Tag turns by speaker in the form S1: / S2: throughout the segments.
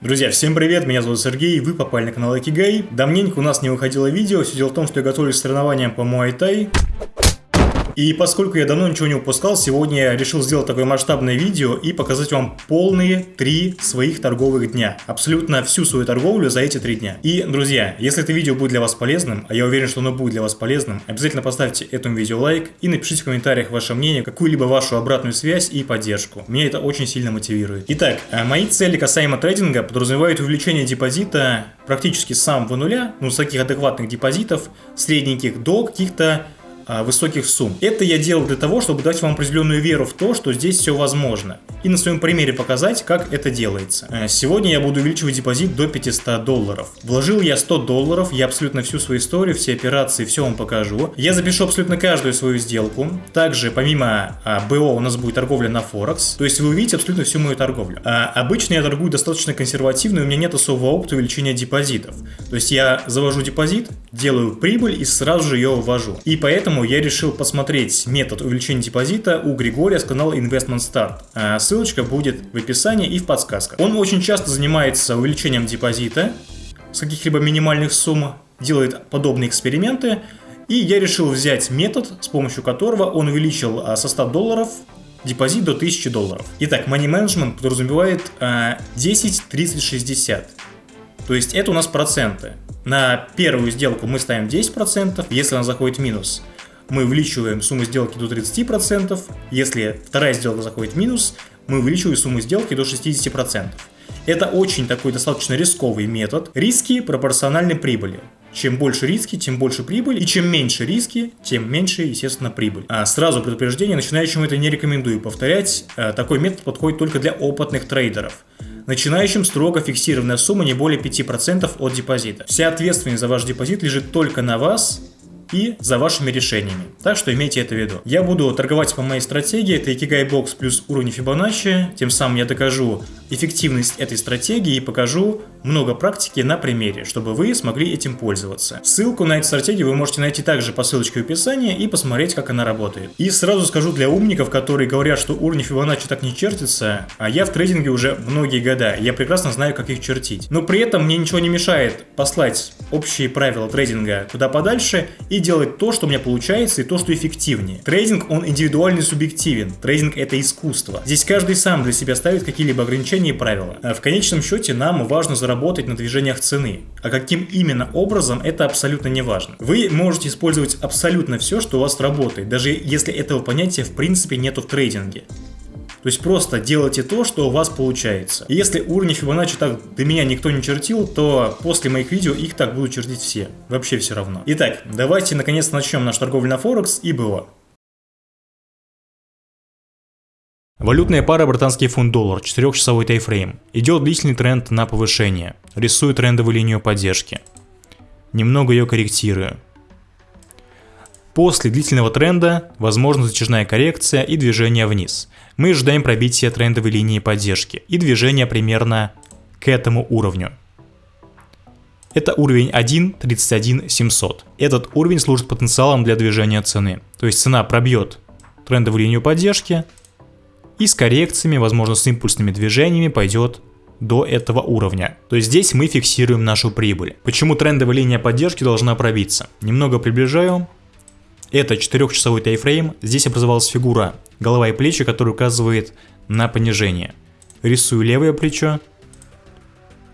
S1: Друзья, всем привет, меня зовут Сергей, вы попали на канал Экигай. Давненько у нас не выходило видео, все дело в том, что я готовлюсь к соревнованиям по Муай-Тай. И поскольку я давно ничего не упускал, сегодня я решил сделать такое масштабное видео и показать вам полные три своих торговых дня. Абсолютно всю свою торговлю за эти три дня. И, друзья, если это видео будет для вас полезным, а я уверен, что оно будет для вас полезным, обязательно поставьте этому видео лайк и напишите в комментариях ваше мнение, какую-либо вашу обратную связь и поддержку. Меня это очень сильно мотивирует. Итак, э, мои цели касаемо трейдинга подразумевают увеличение депозита практически с самого нуля, ну с таких адекватных депозитов, средненьких до каких-то высоких сумм. Это я делал для того, чтобы дать вам определенную веру в то, что здесь все возможно. И на своем примере показать, как это делается. Э, сегодня я буду увеличивать депозит до 500 долларов. Вложил я 100 долларов, я абсолютно всю свою историю, все операции, все вам покажу. Я запишу абсолютно каждую свою сделку. Также помимо а, БО у нас будет торговля на Форекс. То есть вы увидите абсолютно всю мою торговлю. А, обычно я торгую достаточно консервативно, у меня нет особого опыта увеличения депозитов. То есть я завожу депозит, делаю прибыль и сразу же ее ввожу. И поэтому Поэтому я решил посмотреть метод увеличения депозита у Григория с канала Investment Start. А, ссылочка будет в описании и в подсказках. Он очень часто занимается увеличением депозита с каких-либо минимальных сумм, делает подобные эксперименты. И я решил взять метод, с помощью которого он увеличил а, со 100 долларов депозит до 1000 долларов. Итак, Money Management подразумевает 10, 30, 60. То есть это у нас проценты. На первую сделку мы ставим 10%, если она заходит в минус мы увеличиваем сумму сделки до 30%, если вторая сделка заходит в минус, мы увеличиваем сумму сделки до 60%. Это очень такой достаточно рисковый метод. Риски пропорциональны прибыли. Чем больше риски, тем больше прибыль, и чем меньше риски, тем меньше, естественно, прибыль. А сразу предупреждение, начинающим это не рекомендую повторять. А, такой метод подходит только для опытных трейдеров. Начинающим строго фиксированная сумма не более 5% от депозита. Вся ответственность за ваш депозит лежит только на вас, и за вашими решениями. Так что имейте это в виду. Я буду торговать по моей стратегии, это Ikigai Box плюс уровень Fibonacci, тем самым я докажу эффективность этой стратегии и покажу много практики на примере, чтобы вы смогли этим пользоваться. Ссылку на эту стратегию вы можете найти также по ссылочке в описании и посмотреть, как она работает. И сразу скажу для умников, которые говорят, что уровни Fibonacci так не чертятся, а я в трейдинге уже многие года, я прекрасно знаю, как их чертить. Но при этом мне ничего не мешает послать общие правила трейдинга куда подальше и делать то, что у меня получается и то, что эффективнее. Трейдинг, он индивидуальный субъективен. Трейдинг это искусство. Здесь каждый сам для себя ставит какие-либо ограничения и правила. А в конечном счете нам важно заработать на движениях цены. А каким именно образом, это абсолютно не важно. Вы можете использовать абсолютно все, что у вас работает, даже если этого понятия в принципе нету в трейдинге. То есть просто делайте то, что у вас получается. И если уровни Fibonacci так до меня никто не чертил, то после моих видео их так будут чертить все. Вообще все равно. Итак, давайте наконец начнем наш торговлю на Форекс и было. Валютная пара британский фунт-доллар, 4-часовой тайфрейм. Идет длительный тренд на повышение. Рисую трендовую линию поддержки. Немного ее корректирую. После длительного тренда возможна затяжная коррекция и движение вниз. Мы ожидаем пробития трендовой линии поддержки и движения примерно к этому уровню. Это уровень 1.31.700. Этот уровень служит потенциалом для движения цены. То есть цена пробьет трендовую линию поддержки и с коррекциями, возможно с импульсными движениями пойдет до этого уровня. То есть здесь мы фиксируем нашу прибыль. Почему трендовая линия поддержки должна пробиться? Немного приближаю. Это 4-часовой тайфрейм, здесь образовалась фигура голова и плечи, которая указывает на понижение. Рисую левое плечо,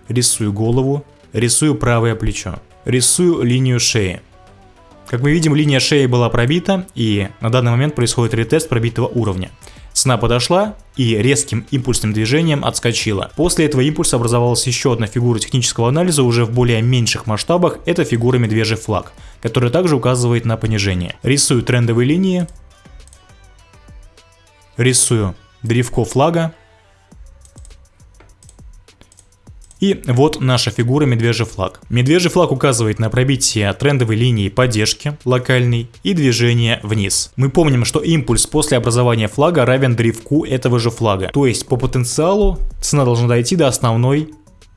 S1: рисую голову, рисую правое плечо, рисую линию шеи. Как мы видим, линия шеи была пробита, и на данный момент происходит ретест пробитого уровня. Цена подошла и резким импульсным движением отскочила. После этого импульса образовалась еще одна фигура технического анализа уже в более меньших масштабах, это фигура медвежий флаг, которая также указывает на понижение. Рисую трендовые линии, рисую древко флага, И вот наша фигура медвежий флаг. Медвежий флаг указывает на пробитие трендовой линии поддержки локальной и движение вниз. Мы помним, что импульс после образования флага равен древку этого же флага. То есть по потенциалу цена должна дойти до основной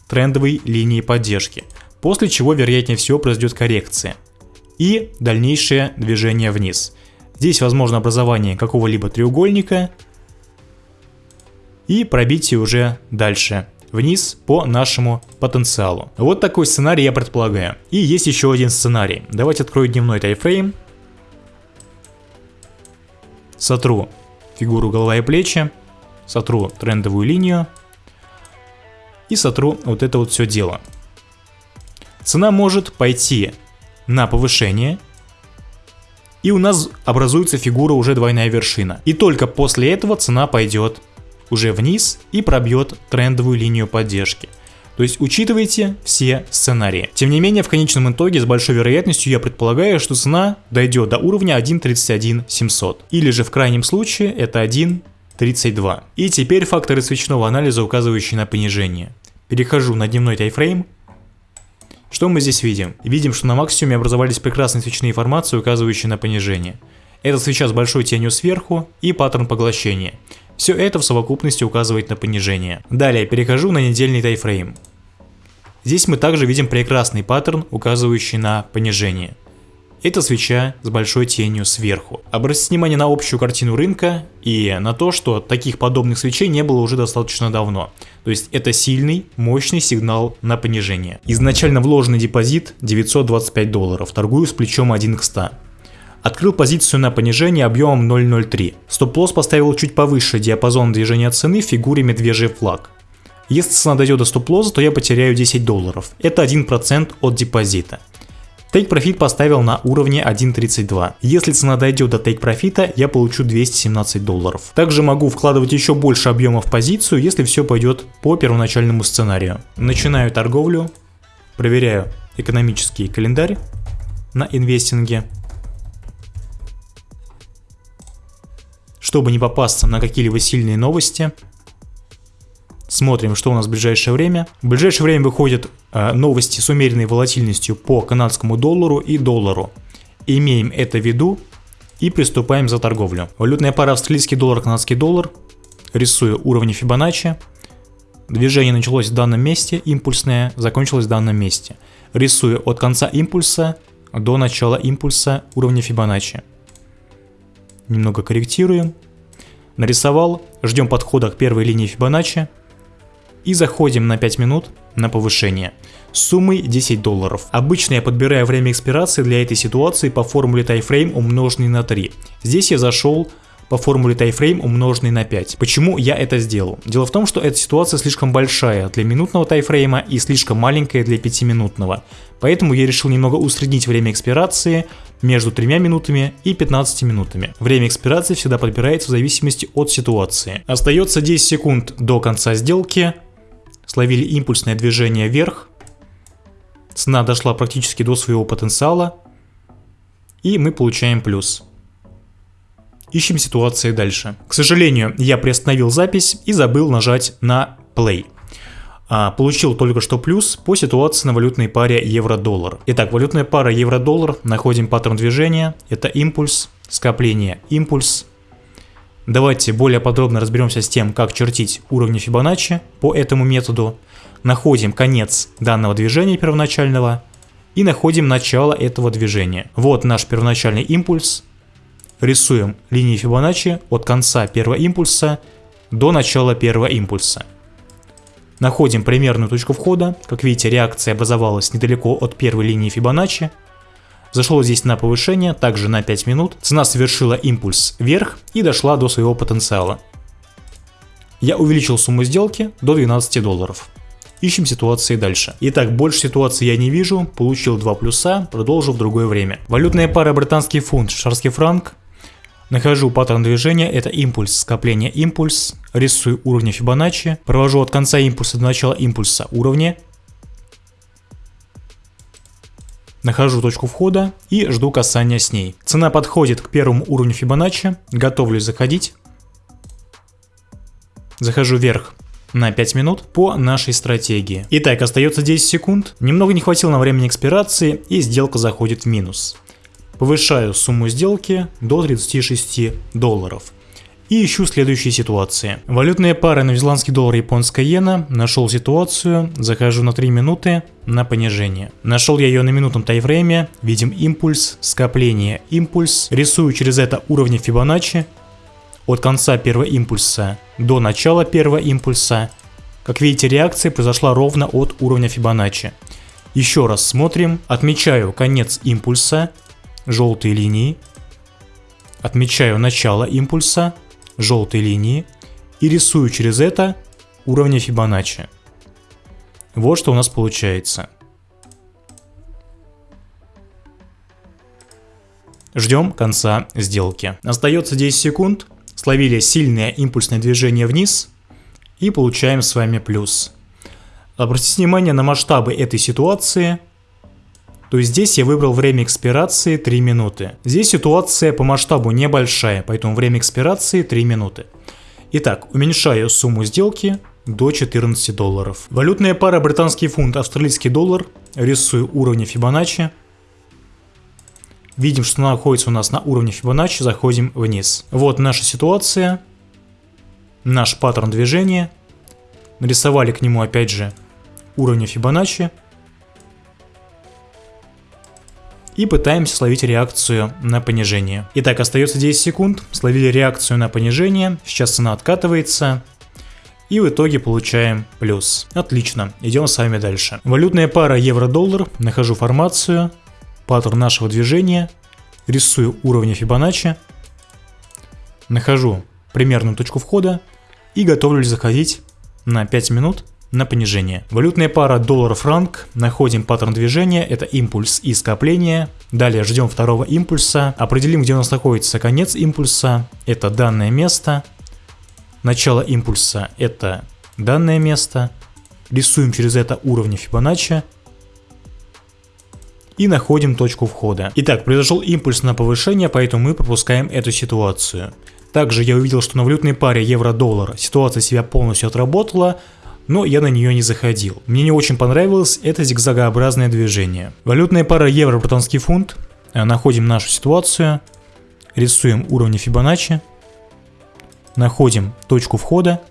S1: трендовой линии поддержки. После чего вероятнее всего произойдет коррекция. И дальнейшее движение вниз. Здесь возможно образование какого-либо треугольника и пробитие уже дальше вниз по нашему потенциалу. Вот такой сценарий я предполагаю. И есть еще один сценарий. Давайте открою дневной тайфрейм. Сотру фигуру голова и плечи, сотру трендовую линию и сотру вот это вот все дело. Цена может пойти на повышение, и у нас образуется фигура уже двойная вершина. И только после этого цена пойдет уже вниз и пробьет трендовую линию поддержки. То есть учитывайте все сценарии. Тем не менее, в конечном итоге с большой вероятностью я предполагаю, что цена дойдет до уровня 1.31700. Или же в крайнем случае это 1.32. И теперь факторы свечного анализа, указывающие на понижение. Перехожу на дневной тайфрейм. Что мы здесь видим? Видим, что на максимуме образовались прекрасные свечные формации, указывающие на понижение. Это свеча с большой тенью сверху и паттерн поглощения. Все это в совокупности указывает на понижение. Далее перехожу на недельный тайфрейм. Здесь мы также видим прекрасный паттерн, указывающий на понижение. Это свеча с большой тенью сверху. Обратите внимание на общую картину рынка и на то, что таких подобных свечей не было уже достаточно давно. То есть это сильный, мощный сигнал на понижение. Изначально вложенный депозит 925 долларов, торгую с плечом 1 к 100. Открыл позицию на понижение объемом 0.03. Стоп-лосс поставил чуть повыше диапазон движения цены в фигуре медвежий флаг. Если цена дойдет до стоп-лосса, то я потеряю 10 долларов. Это 1% от депозита. Take Profit поставил на уровне 1.32. Если цена дойдет до Take Profit, я получу 217 долларов. Также могу вкладывать еще больше объема в позицию, если все пойдет по первоначальному сценарию. Начинаю торговлю, проверяю экономический календарь на инвестинге. Чтобы не попасться на какие-либо сильные новости, смотрим, что у нас в ближайшее время. В ближайшее время выходят э, новости с умеренной волатильностью по канадскому доллару и доллару. Имеем это в виду и приступаем за торговлю. Валютная пара австралийский доллар, канадский доллар. Рисую уровни Фибоначчи. Движение началось в данном месте, импульсное, закончилось в данном месте. Рисую от конца импульса до начала импульса уровня Фибоначчи немного корректируем. Нарисовал, ждем подхода к первой линии Фибоначчи и заходим на 5 минут на повышение с суммой 10 долларов. Обычно я подбираю время экспирации для этой ситуации по формуле тайфрейм умноженный на 3. Здесь я зашел по формуле тайфрейм умноженный на 5. Почему я это сделал? Дело в том, что эта ситуация слишком большая для минутного тайфрейма и слишком маленькая для 5-минутного. Поэтому я решил немного усреднить время экспирации между 3 минутами и 15 минутами. Время экспирации всегда подбирается в зависимости от ситуации. Остается 10 секунд до конца сделки. Словили импульсное движение вверх. Цена дошла практически до своего потенциала. И мы получаем плюс. Ищем ситуации дальше. К сожалению, я приостановил запись и забыл нажать на play. А, получил только что плюс по ситуации на валютной паре евро-доллар. Итак, валютная пара евро-доллар, находим паттерн движения, это импульс, скопление, импульс. Давайте более подробно разберемся с тем, как чертить уровни Фибоначчи по этому методу. Находим конец данного движения первоначального и находим начало этого движения. Вот наш первоначальный импульс, рисуем линии Фибоначчи от конца первого импульса до начала первого импульса. Находим примерную точку входа. Как видите, реакция образовалась недалеко от первой линии Фибоначчи. Зашел здесь на повышение, также на 5 минут. Цена совершила импульс вверх и дошла до своего потенциала. Я увеличил сумму сделки до 12 долларов. Ищем ситуации дальше. Итак, больше ситуации я не вижу, получил 2 плюса, продолжу в другое время. Валютная пара британский фунт, швейцарский франк, Нахожу паттерн движения, это импульс, скопление импульс, рисую уровни Фибоначчи, провожу от конца импульса до начала импульса уровни, Нахожу точку входа и жду касания с ней. Цена подходит к первому уровню Фибоначчи, готовлюсь заходить. Захожу вверх на 5 минут по нашей стратегии. Итак, остается 10 секунд. Немного не хватило на времени экспирации и сделка заходит в минус. Повышаю сумму сделки до 36 долларов. И ищу следующие ситуации. Валютные пары новозеландский доллар и японская иена. Нашел ситуацию, захожу на 3 минуты на понижение. Нашел я ее на минутном тайфрейме. Видим импульс, скопление, импульс. Рисую через это уровни Фибоначчи. От конца первого импульса до начала первого импульса Как видите, реакция произошла ровно от уровня Фибоначчи. Еще раз смотрим, отмечаю конец импульса, желтой линии, отмечаю начало импульса, желтой линии и рисую через это уровни Фибоначчи. Вот что у нас получается. Ждем конца сделки. Остается 10 секунд. Словили сильное импульсное движение вниз и получаем с вами плюс. Обратите внимание на масштабы этой ситуации. То есть здесь я выбрал время экспирации 3 минуты. Здесь ситуация по масштабу небольшая, поэтому время экспирации 3 минуты. Итак, уменьшаю сумму сделки до 14 долларов. Валютная пара британский фунт, австралийский доллар. Рисую уровни Фибоначчи. Видим, что она находится у нас на уровне Фибоначчи, заходим вниз. Вот наша ситуация, наш паттерн движения. Нарисовали к нему опять же уровни Фибоначчи. И пытаемся словить реакцию на понижение. Итак, остается 10 секунд. Словили реакцию на понижение. Сейчас цена откатывается. И в итоге получаем плюс. Отлично, идем с вами дальше. Валютная пара евро-доллар. Нахожу формацию паттерн нашего движения, рисую уровни Фибоначчи, нахожу примерную точку входа и готовлюсь заходить на 5 минут на понижение. Валютная пара доллар-франк, находим паттерн движения, это импульс и скопление. Далее ждем второго импульса, определим где у нас находится конец импульса, это данное место. Начало импульса это данное место. Рисуем через это уровни Фибоначчи и находим точку входа. Итак, произошел импульс на повышение, поэтому мы пропускаем эту ситуацию. Также я увидел, что на валютной паре евро-доллар ситуация себя полностью отработала, но я на нее не заходил. Мне не очень понравилось это зигзагообразное движение. Валютная пара евро-британский фунт. Э, находим нашу ситуацию, рисуем уровни Фибоначчи, находим точку входа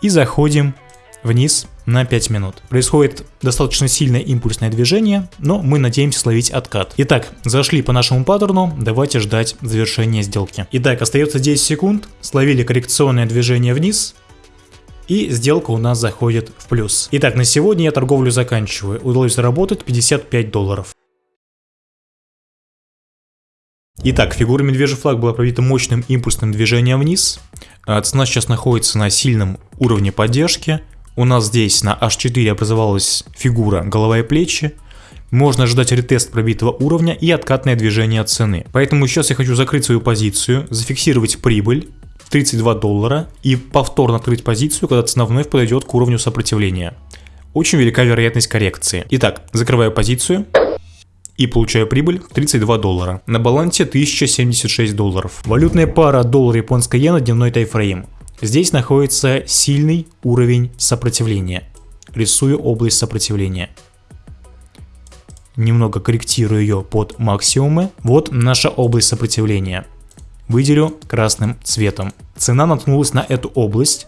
S1: и заходим вниз на 5 минут. Происходит достаточно сильное импульсное движение, но мы надеемся словить откат. Итак, зашли по нашему паттерну, давайте ждать завершения сделки. Итак, остается 10 секунд, словили коррекционное движение вниз, и сделка у нас заходит в плюс. Итак, на сегодня я торговлю заканчиваю. Удалось заработать 55 долларов. Итак, фигура медвежий флаг была пробита мощным импульсным движением вниз. А цена сейчас находится на сильном уровне поддержки. У нас здесь на H4 образовалась фигура голова и плечи. Можно ожидать ретест пробитого уровня и откатное движение цены. Поэтому сейчас я хочу закрыть свою позицию, зафиксировать прибыль 32 доллара и повторно открыть позицию, когда цена вновь подойдет к уровню сопротивления. Очень велика вероятность коррекции. Итак, закрываю позицию и получаю прибыль 32 доллара. На балансе 1076 долларов. Валютная пара доллар-японская иена дневной тайфрейм. Здесь находится сильный уровень сопротивления. Рисую область сопротивления. Немного корректирую ее под максимумы. Вот наша область сопротивления. Выделю красным цветом. Цена наткнулась на эту область.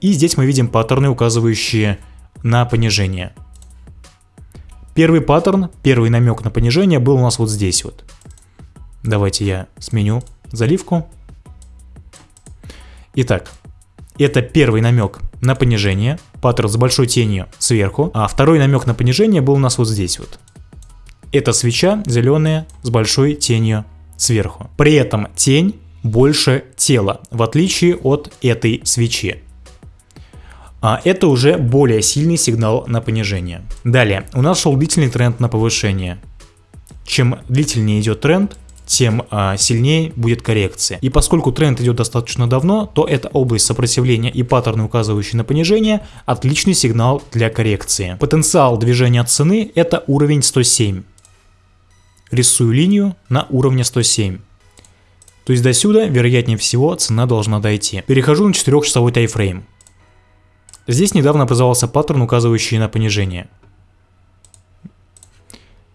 S1: И здесь мы видим паттерны, указывающие на понижение. Первый паттерн, первый намек на понижение был у нас вот здесь вот. Давайте я сменю заливку. Итак, это первый намек на понижение, паттерн с большой тенью сверху, а второй намек на понижение был у нас вот здесь вот. Это свеча зеленая с большой тенью сверху. При этом тень больше тела, в отличие от этой свечи. А это уже более сильный сигнал на понижение. Далее, у нас шел длительный тренд на повышение. Чем длительнее идет тренд, тем а, сильнее будет коррекция. И поскольку тренд идет достаточно давно, то эта область сопротивления и паттерны, указывающие на понижение, отличный сигнал для коррекции. Потенциал движения цены это уровень 107. Рисую линию на уровне 107. То есть до сюда, вероятнее всего, цена должна дойти. Перехожу на 4-часовой тайфрейм. Здесь недавно образовался паттерн, указывающий на понижение.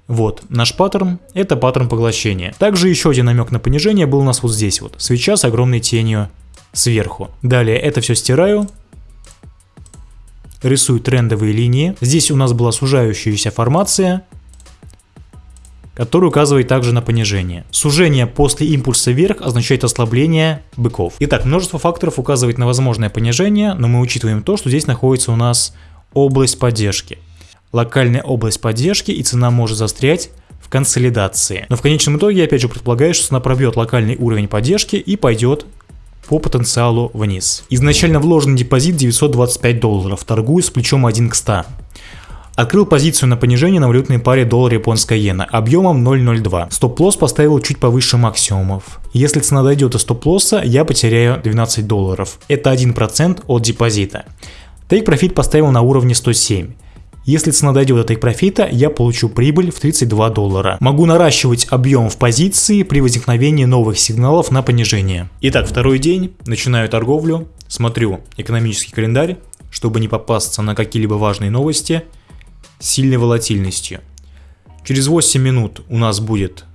S1: Вот, наш паттерн – это паттерн поглощения. Также еще один намек на понижение был у нас вот здесь вот, свеча с огромной тенью сверху. Далее это все стираю, рисую трендовые линии. Здесь у нас была сужающаяся формация, который указывает также на понижение. Сужение после импульса вверх означает ослабление быков. Итак, множество факторов указывает на возможное понижение, но мы учитываем то, что здесь находится у нас область поддержки. Локальная область поддержки и цена может застрять в консолидации. Но в конечном итоге опять же предполагаю, что цена пробьет локальный уровень поддержки и пойдет по потенциалу вниз. Изначально вложенный депозит 925 долларов, торгую с плечом 1 к 100. Открыл позицию на понижение на валютной паре доллар-японская иена объемом 0.02. Стоп-лосс поставил чуть повыше максимумов. Если цена дойдет до стоп-лосса, я потеряю 12 долларов. Это 1% от депозита. Take профит поставил на уровне 107. Если цена дойдет до тейк-профита, я получу прибыль в 32 доллара. Могу наращивать объем в позиции при возникновении новых сигналов на понижение. Итак, второй день, начинаю торговлю, смотрю экономический календарь, чтобы не попасться на какие-либо важные новости – сильной волатильностью. Через 8 минут у нас будет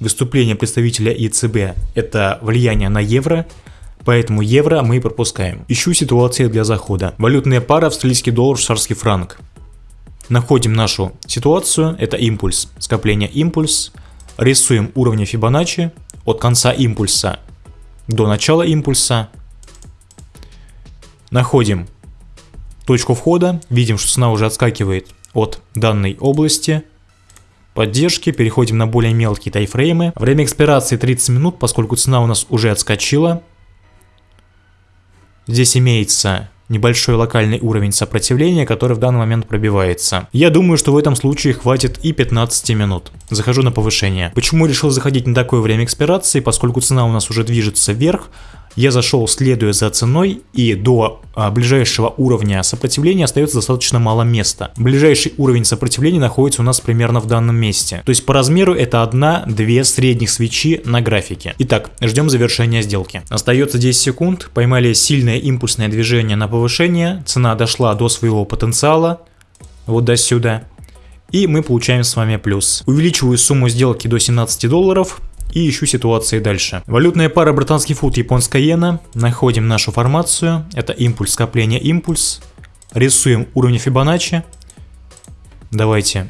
S1: выступление представителя ЕЦБ, это влияние на евро, поэтому евро мы пропускаем. Ищу ситуации для захода. Валютная пара австралийский доллар, швейцарский франк. Находим нашу ситуацию, это импульс, скопление импульс, рисуем уровни Фибоначчи от конца импульса до начала импульса, находим точку входа, видим, что цена уже отскакивает от данной области поддержки, переходим на более мелкие тайфреймы. Время экспирации 30 минут, поскольку цена у нас уже отскочила. Здесь имеется небольшой локальный уровень сопротивления, который в данный момент пробивается. Я думаю, что в этом случае хватит и 15 минут. Захожу на повышение. Почему решил заходить на такое время экспирации? Поскольку цена у нас уже движется вверх, я зашел следуя за ценой и до а, ближайшего уровня сопротивления остается достаточно мало места. Ближайший уровень сопротивления находится у нас примерно в данном месте. То есть по размеру это одна-две средних свечи на графике. Итак, ждем завершения сделки. Остается 10 секунд, поймали сильное импульсное движение на повышение, цена дошла до своего потенциала, вот до сюда. И мы получаем с вами плюс. Увеличиваю сумму сделки до 17 долларов и ищу ситуации дальше. Валютная пара британский фунт, японская иена. Находим нашу формацию. Это импульс, скопление, импульс. Рисуем уровни Фибоначчи. Давайте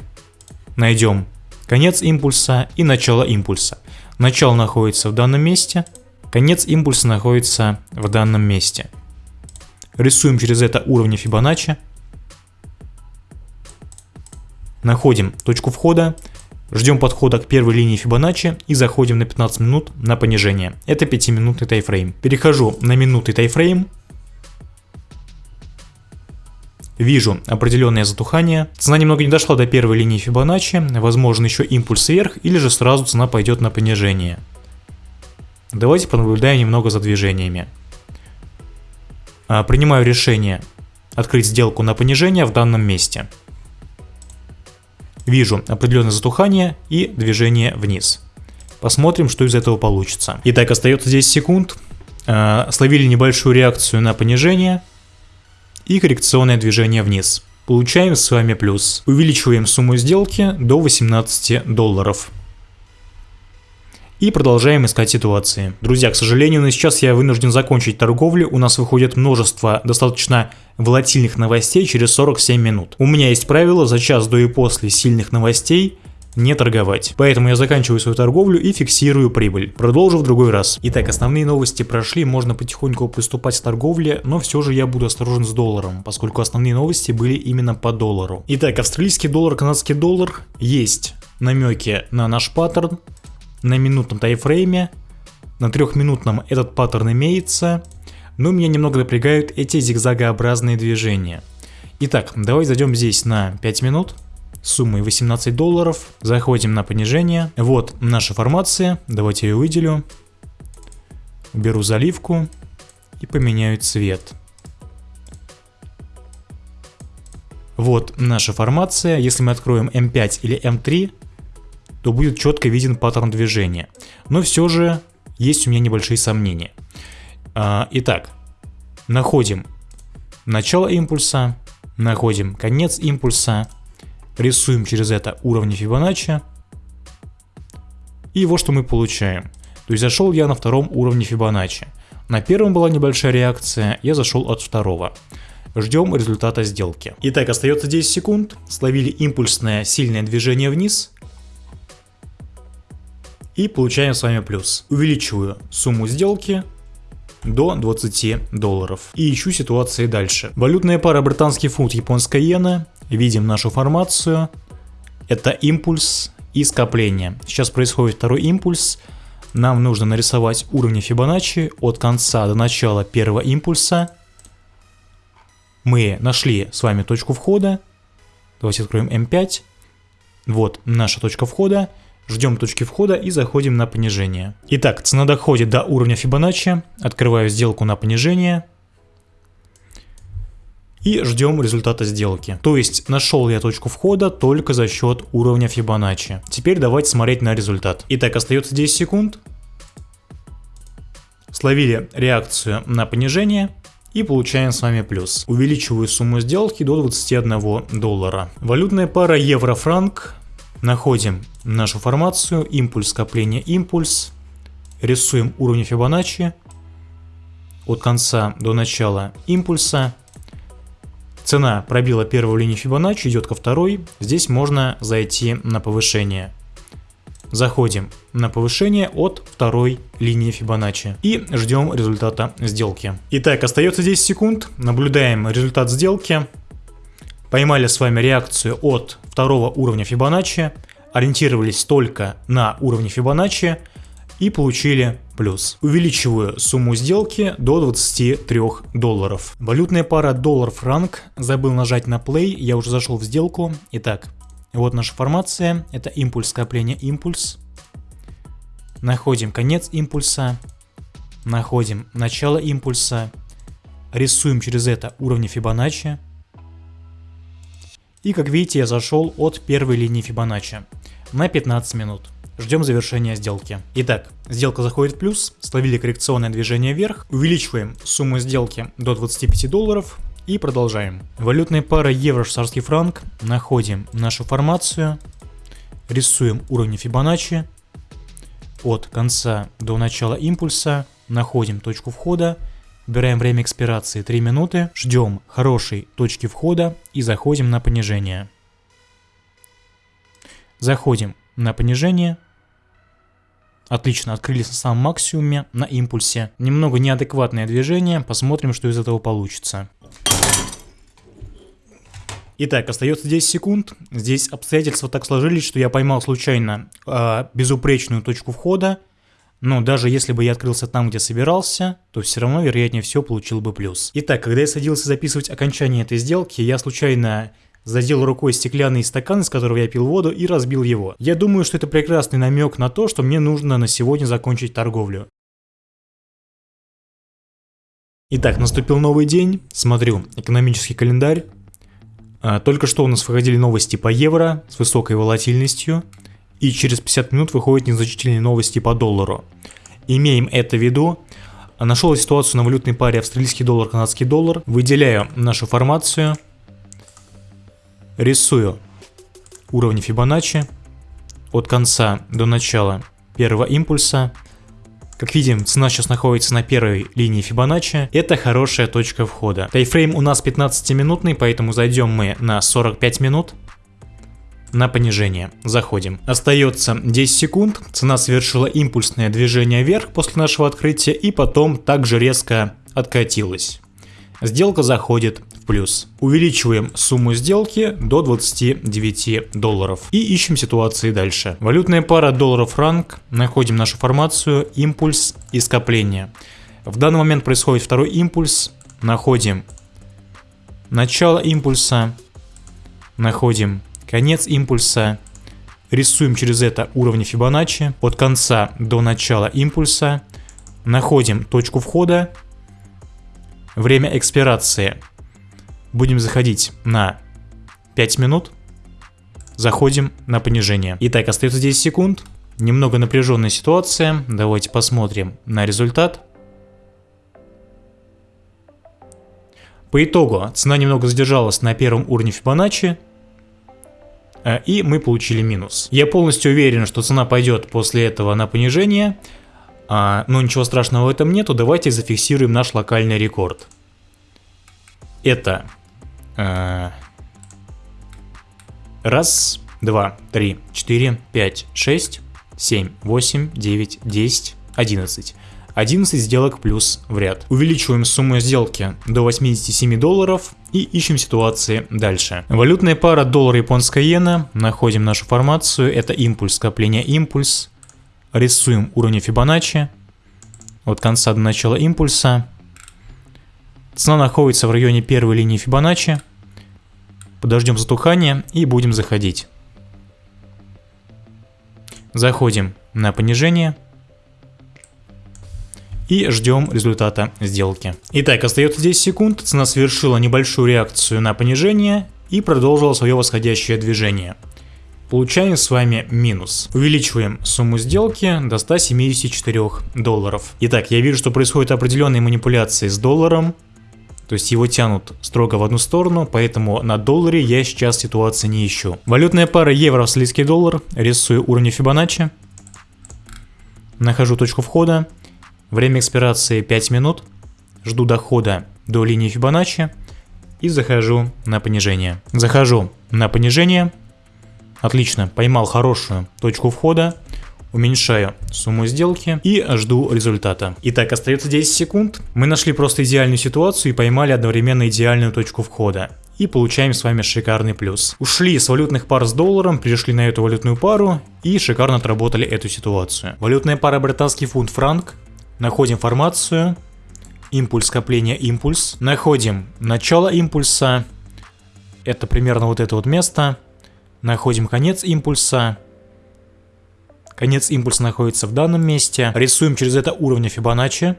S1: найдем конец импульса и начало импульса. Начало находится в данном месте, конец импульса находится в данном месте. Рисуем через это уровни Фибоначчи. Находим точку входа, Ждем подхода к первой линии Фибоначчи и заходим на 15 минут на понижение. Это 5-минутный тайфрейм. Перехожу на минутный тайфрейм. Вижу определенное затухание. Цена немного не дошла до первой линии Фибоначчи. Возможно еще импульс вверх или же сразу цена пойдет на понижение. Давайте понаблюдаем немного за движениями. А, принимаю решение открыть сделку на понижение в данном месте вижу определенное затухание и движение вниз. Посмотрим, что из этого получится. Итак, остается 10 секунд. Э, словили небольшую реакцию на понижение и коррекционное движение вниз. Получаем с вами плюс. Увеличиваем сумму сделки до 18 долларов и продолжаем искать ситуации. Друзья, к сожалению, на сейчас я вынужден закончить торговлю, у нас выходит множество достаточно волатильных новостей через 47 минут. У меня есть правило за час до и после сильных новостей не торговать. Поэтому я заканчиваю свою торговлю и фиксирую прибыль. Продолжу в другой раз. Итак, основные новости прошли, можно потихоньку приступать к торговле, но все же я буду осторожен с долларом, поскольку основные новости были именно по доллару. Итак, австралийский доллар, канадский доллар есть намеки на наш паттерн, на минутном тайфрейме. На трехминутном этот паттерн имеется, но меня немного напрягают эти зигзагообразные движения. Итак, давай зайдем здесь на 5 минут суммой 18 долларов, заходим на понижение. Вот наша формация, давайте ее выделю. Беру заливку и поменяю цвет. Вот наша формация, если мы откроем M5 или M3, то будет четко виден паттерн движения. Но все же есть у меня небольшие сомнения. А, итак, находим начало импульса, находим конец импульса, рисуем через это уровни Фибоначчи. И вот что мы получаем. То есть зашел я на втором уровне Фибоначчи. На первом была небольшая реакция, я зашел от второго. Ждем результата сделки. Итак, остается 10 секунд. Словили импульсное сильное движение вниз. И получаем с вами плюс. Увеличиваю сумму сделки до 20 долларов. И ищу ситуации дальше. Валютная пара британский фунт, японская иена. Видим нашу формацию. Это импульс и скопление. Сейчас происходит второй импульс. Нам нужно нарисовать уровни Фибоначчи от конца до начала первого импульса. Мы нашли с вами точку входа. Давайте откроем М5. Вот наша точка входа. Ждем точки входа и заходим на понижение. Итак, цена доходит до уровня Фибоначчи. Открываю сделку на понижение. И ждем результата сделки. То есть нашел я точку входа только за счет уровня Фибоначчи. Теперь давайте смотреть на результат. Итак, остается 10 секунд. Словили реакцию на понижение и получаем с вами плюс. Увеличиваю сумму сделки до 21 доллара. Валютная пара евро-франк Находим нашу формацию, импульс, скопление, импульс. Рисуем уровни Фибоначчи от конца до начала импульса. Цена пробила первую линию Фибоначчи, идет ко второй. Здесь можно зайти на повышение. Заходим на повышение от второй линии Фибоначчи и ждем результата сделки. Итак, остается 10 секунд. Наблюдаем результат сделки. Поймали с вами реакцию от второго уровня Фибоначчи, ориентировались только на уровне Фибоначчи и получили плюс. Увеличиваю сумму сделки до 23 долларов. Валютная пара доллар-франк. Забыл нажать на play, я уже зашел в сделку. Итак, вот наша формация. Это импульс скопления импульс. Находим конец импульса. Находим начало импульса. Рисуем через это уровни Фибоначчи. И как видите, я зашел от первой линии Фибоначчи. На 15 минут. Ждем завершения сделки. Итак, сделка заходит в плюс, словили коррекционное движение вверх, увеличиваем сумму сделки до 25 долларов. И продолжаем. Валютная пара евро-швейцарский франк, находим нашу формацию, рисуем уровни Фибоначчи, от конца до начала импульса, находим точку входа, Выбираем время экспирации 3 минуты, ждем хорошей точки входа и заходим на понижение. Заходим на понижение. Отлично, открылись на самом максимуме, на импульсе. Немного неадекватное движение, посмотрим, что из этого получится. Итак, остается 10 секунд. Здесь обстоятельства так сложились, что я поймал случайно э, безупречную точку входа но даже если бы я открылся там, где собирался, то все равно, вероятнее всего, получил бы плюс. Итак, когда я садился записывать окончание этой сделки, я случайно задел рукой стеклянный стакан, из которого я пил воду, и разбил его. Я думаю, что это прекрасный намек на то, что мне нужно на сегодня закончить торговлю. Итак, наступил новый день. Смотрю экономический календарь. А, только что у нас выходили новости по евро с высокой волатильностью и через 50 минут выходят незначительные новости по доллару. Имеем это в виду. Нашел ситуацию на валютной паре австралийский доллар, канадский доллар. Выделяю нашу формацию. Рисую уровни Фибоначчи от конца до начала первого импульса. Как видим, цена сейчас находится на первой линии Фибоначчи. Это хорошая точка входа. Тайфрейм у нас 15-минутный, поэтому зайдем мы на 45 минут на понижение. Заходим. Остается 10 секунд. Цена совершила импульсное движение вверх после нашего открытия и потом также резко откатилась. Сделка заходит в плюс. Увеличиваем сумму сделки до 29 долларов. И ищем ситуации дальше. Валютная пара доллар-франк. Находим нашу формацию, импульс и скопление. В данный момент происходит второй импульс. Находим начало импульса. Находим Конец импульса. Рисуем через это уровни Фибоначчи от конца до начала импульса. Находим точку входа. Время экспирации. Будем заходить на 5 минут. Заходим на понижение. Итак, остается 10 секунд. Немного напряженная ситуация. Давайте посмотрим на результат. По итогу цена немного задержалась на первом уровне Фибоначчи, и мы получили минус. Я полностью уверен, что цена пойдет после этого на понижение, а, но ничего страшного в этом нету, давайте зафиксируем наш локальный рекорд. Это э, раз, два, три, четыре, пять, шесть, 7, 8, 9, 10, 11. 11 сделок плюс в ряд. Увеличиваем сумму сделки до 87 долларов и ищем ситуации дальше. Валютная пара доллар японская иена. Находим нашу формацию. Это импульс, скопление импульс. Рисуем уровни Фибоначчи. От конца до начала импульса. Цена находится в районе первой линии Фибоначчи. Подождем затухания и будем заходить. Заходим на понижение и ждем результата сделки. Итак, остается 10 секунд, цена совершила небольшую реакцию на понижение и продолжила свое восходящее движение. Получаем с вами минус. Увеличиваем сумму сделки до 174 долларов. Итак, я вижу, что происходят определенные манипуляции с долларом. То есть его тянут строго в одну сторону, поэтому на долларе я сейчас ситуации не ищу. Валютная пара евро-австралийский доллар. Рисую уровни Фибоначчи. Нахожу точку входа. Время экспирации 5 минут. Жду дохода до линии Фибоначчи и захожу на понижение. Захожу на понижение. Отлично, поймал хорошую точку входа. Уменьшаю сумму сделки и жду результата. Итак, остается 10 секунд. Мы нашли просто идеальную ситуацию и поймали одновременно идеальную точку входа и получаем с вами шикарный плюс. Ушли с валютных пар с долларом, перешли на эту валютную пару и шикарно отработали эту ситуацию. Валютная пара британский фунт франк Находим формацию, импульс скопления импульс. Находим начало импульса, это примерно вот это вот место. Находим конец импульса. Конец импульса находится в данном месте. Рисуем через это уровни Фибоначчи.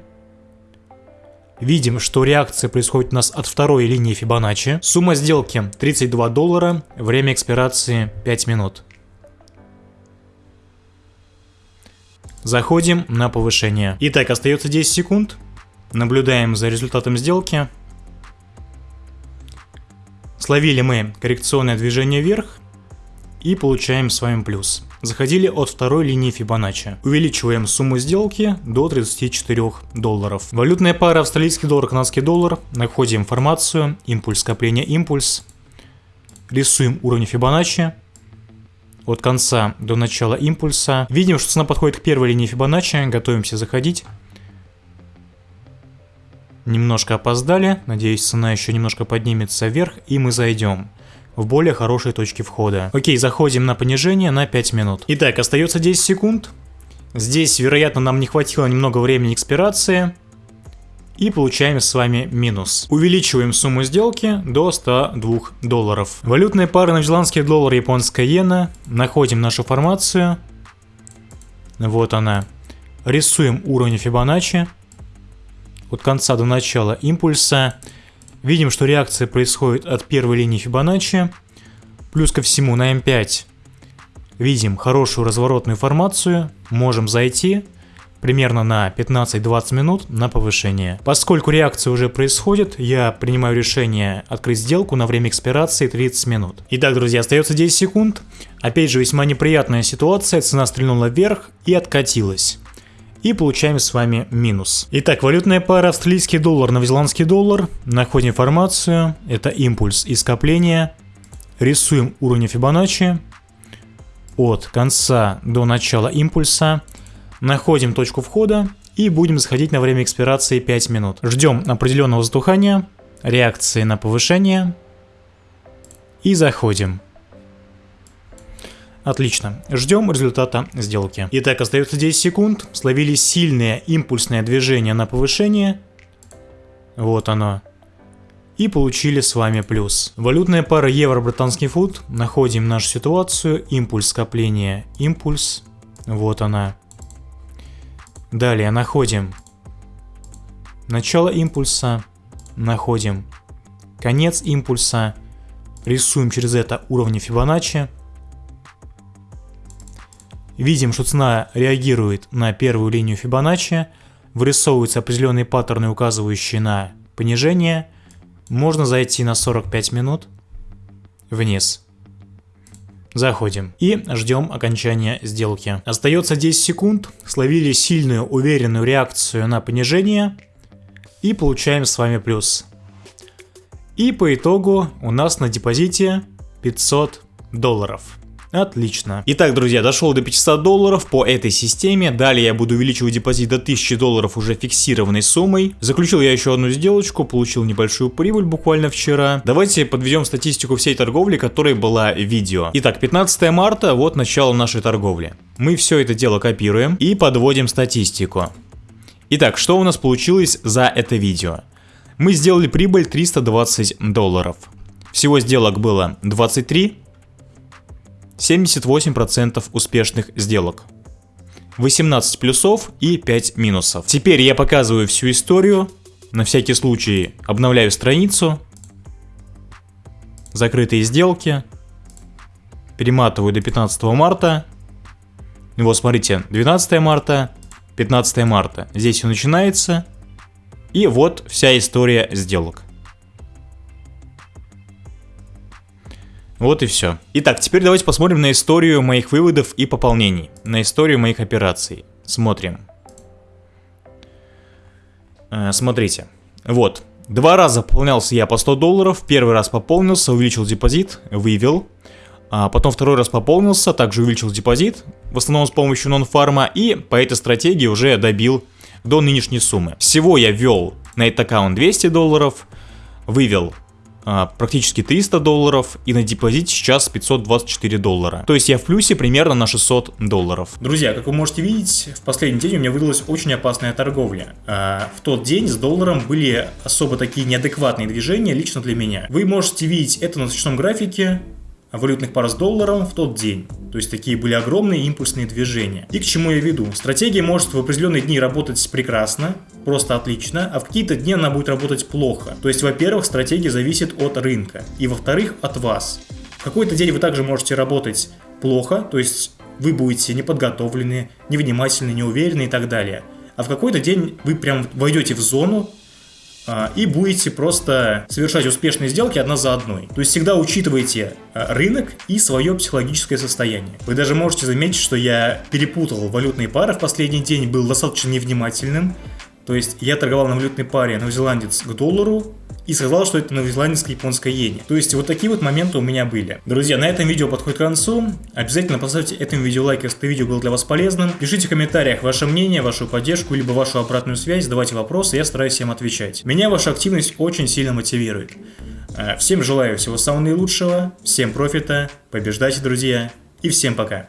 S1: Видим, что реакция происходит у нас от второй линии Фибоначчи. Сумма сделки 32 доллара, время экспирации 5 минут. Заходим на повышение. Итак, остается 10 секунд. Наблюдаем за результатом сделки. Словили мы коррекционное движение вверх и получаем с вами плюс. Заходили от второй линии Фибоначчи. Увеличиваем сумму сделки до 34 долларов. Валютная пара австралийский доллар, канадский доллар. Находим информацию, импульс, скопление, импульс. Рисуем уровень Фибоначчи от конца до начала импульса. Видим, что цена подходит к первой линии Фибоначчи, готовимся заходить. Немножко опоздали, надеюсь цена еще немножко поднимется вверх и мы зайдем в более хорошие точки входа. Окей, заходим на понижение на 5 минут. Итак, остается 10 секунд. Здесь, вероятно, нам не хватило немного времени экспирации и получаем с вами минус. Увеличиваем сумму сделки до 102 долларов. Валютные пары новозеландский доллар, японская иена. Находим нашу формацию. Вот она. Рисуем уровень Фибоначчи. От конца до начала импульса. Видим, что реакция происходит от первой линии Фибоначчи. Плюс ко всему на М5 видим хорошую разворотную формацию. Можем зайти примерно на 15-20 минут на повышение. Поскольку реакция уже происходит, я принимаю решение открыть сделку на время экспирации 30 минут. Итак, друзья, остается 10 секунд. Опять же, весьма неприятная ситуация, цена стрельнула вверх и откатилась. И получаем с вами минус. Итак, валютная пара австралийский доллар, новозеландский доллар. Находим информацию. Это импульс и скопление. Рисуем уровни Фибоначчи. От конца до начала импульса. Находим точку входа и будем заходить на время экспирации 5 минут. Ждем определенного затухания, реакции на повышение и заходим. Отлично. Ждем результата сделки. Итак, остается 10 секунд. Словили сильное импульсное движение на повышение. Вот оно. И получили с вами плюс. Валютная пара евро-британский фунт. Находим нашу ситуацию. Импульс скопления. Импульс. Вот она. Далее находим начало импульса, находим конец импульса, рисуем через это уровни Фибоначчи. Видим, что цена реагирует на первую линию Фибоначчи, вырисовываются определенные паттерны, указывающие на понижение. Можно зайти на 45 минут вниз. Заходим и ждем окончания сделки. Остается 10 секунд, словили сильную уверенную реакцию на понижение и получаем с вами плюс. И по итогу у нас на депозите 500 долларов. Отлично. Итак, друзья, дошел до 500 долларов по этой системе. Далее я буду увеличивать депозит до 1000 долларов уже фиксированной суммой. Заключил я еще одну сделочку, получил небольшую прибыль буквально вчера. Давайте подведем статистику всей торговли, которой была видео. Итак, 15 марта, вот начало нашей торговли. Мы все это дело копируем и подводим статистику. Итак, что у нас получилось за это видео? Мы сделали прибыль 320 долларов. Всего сделок было 23, 78% успешных сделок. 18 плюсов и 5 минусов. Теперь я показываю всю историю. На всякий случай обновляю страницу. Закрытые сделки. Перематываю до 15 марта. Вот смотрите, 12 марта, 15 марта. Здесь все начинается. И вот вся история сделок. Вот и все. Итак, теперь давайте посмотрим на историю моих выводов и пополнений. На историю моих операций. Смотрим. Э, смотрите. Вот. Два раза пополнялся я по 100 долларов. Первый раз пополнился, увеличил депозит, вывел. А потом второй раз пополнился, также увеличил депозит, в основном с помощью нон-фарма, и по этой стратегии уже добил до нынешней суммы. Всего я ввел на этот аккаунт 200 долларов, вывел практически 300 долларов и на депозите сейчас 524 доллара. То есть я в плюсе примерно на 600 долларов. Друзья, как вы можете видеть, в последний день у меня выдалась очень опасная торговля. А, в тот день с долларом были особо такие неадекватные движения лично для меня. Вы можете видеть это на свечном графике валютных пар с долларом в тот день. То есть такие были огромные импульсные движения. И к чему я веду? Стратегия может в определенные дни работать прекрасно, просто отлично, а в какие-то дни она будет работать плохо. То есть, во-первых, стратегия зависит от рынка, и во-вторых, от вас. В какой-то день вы также можете работать плохо, то есть вы будете неподготовлены, невнимательны, неуверенны и так далее. А в какой-то день вы прям войдете в зону, и будете просто совершать успешные сделки одна за одной. То есть всегда учитывайте а, рынок и свое психологическое состояние. Вы даже можете заметить, что я перепутал валютные пары в последний день, был достаточно невнимательным. То есть я торговал на валютной паре новозеландец к доллару, и сказал, что это новозеландская японская иене. То есть вот такие вот моменты у меня были. Друзья, на этом видео подходит к концу. Обязательно поставьте этому видео лайк, если это видео было для вас полезным. Пишите в комментариях ваше мнение, вашу поддержку, либо вашу обратную связь, задавайте вопросы, я стараюсь всем отвечать. Меня ваша активность очень сильно мотивирует. Э, всем желаю всего самого наилучшего, всем профита, побеждайте, друзья, и всем пока.